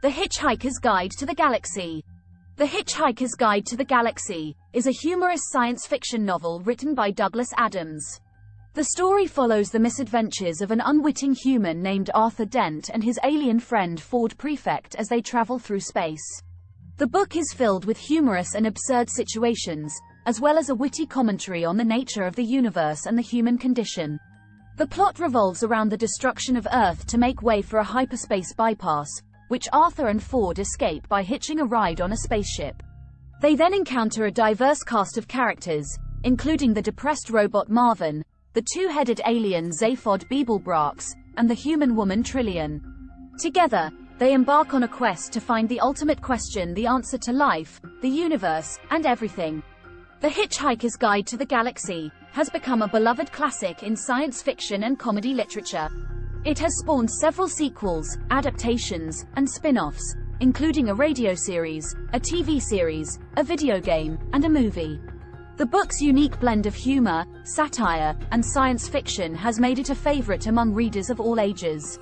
The Hitchhiker's Guide to the Galaxy. The Hitchhiker's Guide to the Galaxy is a humorous science fiction novel written by Douglas Adams. The story follows the misadventures of an unwitting human named Arthur Dent and his alien friend Ford Prefect as they travel through space. The book is filled with humorous and absurd situations, as well as a witty commentary on the nature of the universe and the human condition. The plot revolves around the destruction of Earth to make way for a hyperspace bypass, which Arthur and Ford escape by hitching a ride on a spaceship. They then encounter a diverse cast of characters, including the depressed robot Marvin, the two-headed alien Zaphod Beeblebrox, and the human woman Trillian. Together, they embark on a quest to find the ultimate question the answer to life, the universe, and everything. The Hitchhiker's Guide to the Galaxy has become a beloved classic in science fiction and comedy literature. It has spawned several sequels, adaptations, and spin-offs, including a radio series, a TV series, a video game, and a movie. The book's unique blend of humor, satire, and science fiction has made it a favorite among readers of all ages.